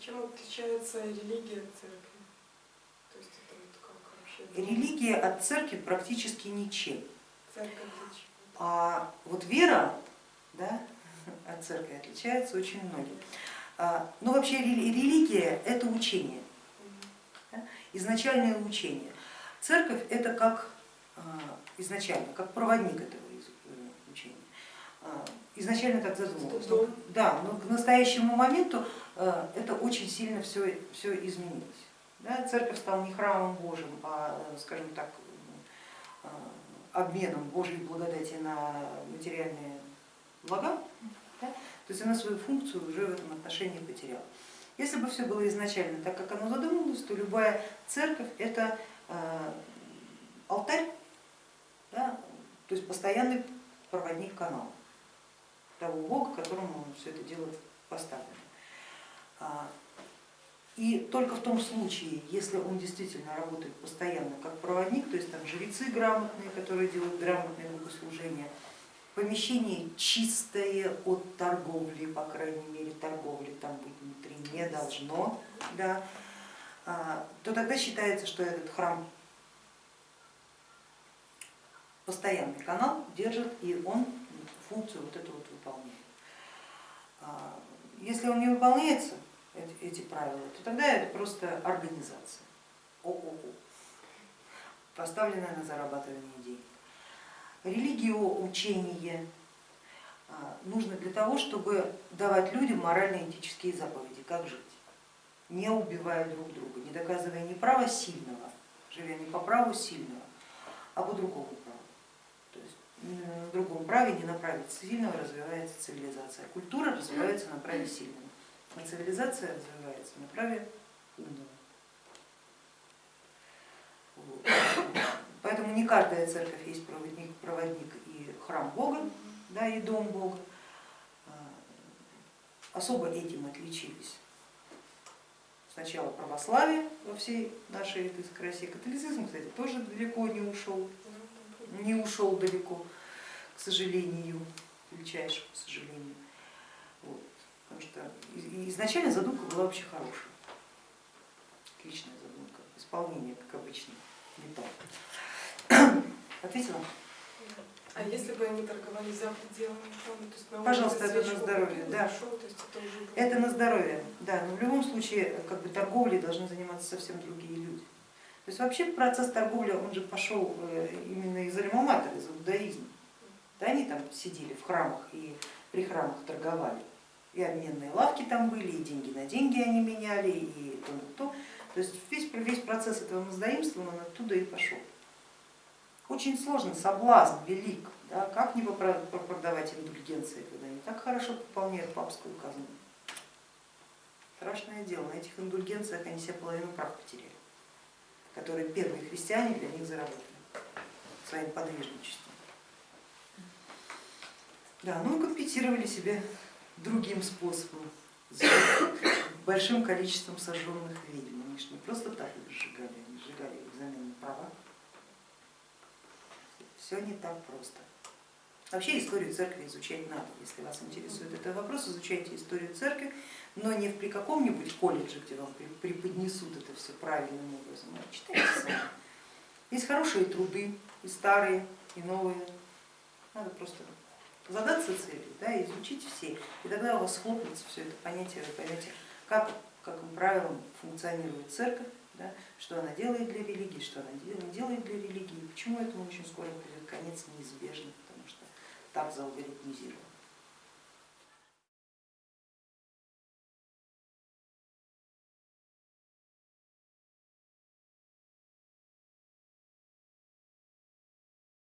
Чем отличается религия от церкви? То есть это вот как вообще? Религия от церкви практически ничем. Церковь? А вот вера да, от церкви отличается очень многим. А, Ну вообще рели- религия это учение, изначальное учение. Церковь это как а, изначально, как проводник этого из- э, учения. А, Изначально так задумывалось. Да, но к настоящему моменту э, это очень сильно все, все изменилось. Да, церковь стала не храмом Божьим, а, э, скажем так, э, обменом Божьей благодати на материальные блага. Да? То есть она свою функцию уже в этом отношении потеряла. Если бы все было изначально так, как оно задумывалось, то любая церковь это алтарь, да, то есть постоянный проводник канала того Бога, которому все это дело поставлено. А, И только в том случае, если он действительно работает постоянно как проводник, то есть там жрецы грамотные, которые делают грамотное богослужение, помещение чистое от торговли, по крайней мере торговли там быть внутри не должно, да, а, то тогда считается, что этот храм постоянный канал держит и он функцию вот эту вот выполняет. А, Если он не выполняется, эти, правила, то тогда это просто организация, ООО, поставленная на зарабатывание денег. Религиоучение а, нужно для того, чтобы давать людям морально-этические заповеди, как жить, не убивая друг друга, не доказывая не право сильного, живя не по праву сильного, а по другому праву. В другом праве не на праве сильного развивается цивилизация, культура развивается на праве сильного, а цивилизация развивается на праве умного. Поэтому не каждая церковь есть проводник, проводник и храм Бога, да, и дом Бога. А, Особо этим отличились сначала православие во всей нашей этой красе, католицизм, кстати, тоже далеко не ушел, не ушел далеко, к сожалению, к величайшему к сожалению. Вот. Потому что изначально задумка была вообще хорошая, отличная задумка, исполнение, как обычно, не то. Ответила? А если бы они торговали за пределами то есть на Пожалуйста, это на здоровье, да. зашел, то есть это уже Это на здоровье, да, но в любом случае как бы торговлей должны заниматься совсем другие люди. То есть вообще процесс торговли, он же пошел э, именно из альма из иудаизма. Да, они там сидели в храмах и при храмах торговали. И обменные лавки там были, и деньги на деньги они меняли, и то на то. То есть весь, весь процесс этого маздаимства, он оттуда и пошел. Очень сложный соблазн, велик. Да, как не продавать индульгенции, когда они так хорошо пополняют папскую казну. Страшное дело, на этих индульгенциях они себе половину прав потеряли, которые первые христиане для них заработали своим подвижничеством. Да, ну и компенсировали себе другим способом, большим количеством сожженных ведьм. Они же не просто так их сжигали, они сжигали их на права. Все не так просто. Вообще историю церкви изучать надо. Если вас интересует этот вопрос, изучайте историю церкви, но не при каком-нибудь колледже, где вам преподнесут это все правильным образом, а читайте сами. Есть хорошие труды, и старые, и новые. Надо просто задаться целью, да, изучить все, и тогда у вас схлопнется все это понятие, вы поймете, как, как правилам функционирует церковь, да, что она делает для религии, что она делает для религии, почему этому очень скоро придет конец неизбежно, потому что так заалгоритмизировано.